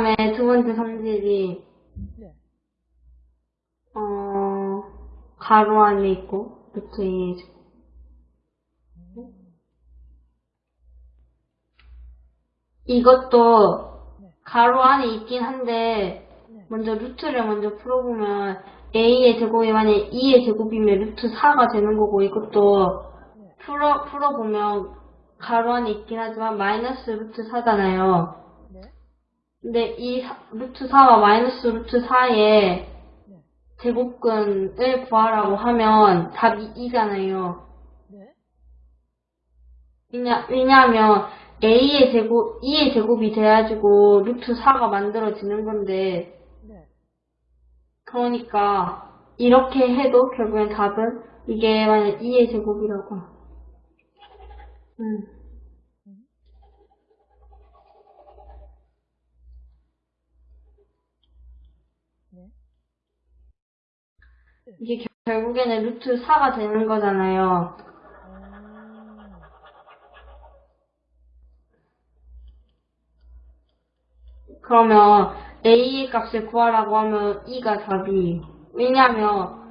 다음에 두 번째 성질이 네. 어 가로 안에 있고 루트 2의 제곱. 이것도 네. 가로 안에 있긴 한데 네. 먼저 루트를 먼저 풀어보면 a의 제곱이 만약에 2의 제곱이면 루트 4가 되는 거고 이것도 네. 풀어 풀어보면 가로 안에 있긴 하지만 마이너스 루트 4잖아요. 네. 근데 이 사- 루트 4와 마이너스 루트 4의 네. 제곱근을 구하라고 하면 답이 2잖아요. 네. 왜냐, 왜냐하면 a의 제곱, 2의 제곱이 돼가지고 루트 4가 만들어지는 건데 네. 그러니까 이렇게 해도 결국엔 답은 이게 만약 2의 제곱이라고. 음. 네. 이게 겨- 결국에는 루트 4가 되는 거잖아요. 음. 그러면 a의 값을 구하라고 하면 2가 답이. 왜냐하면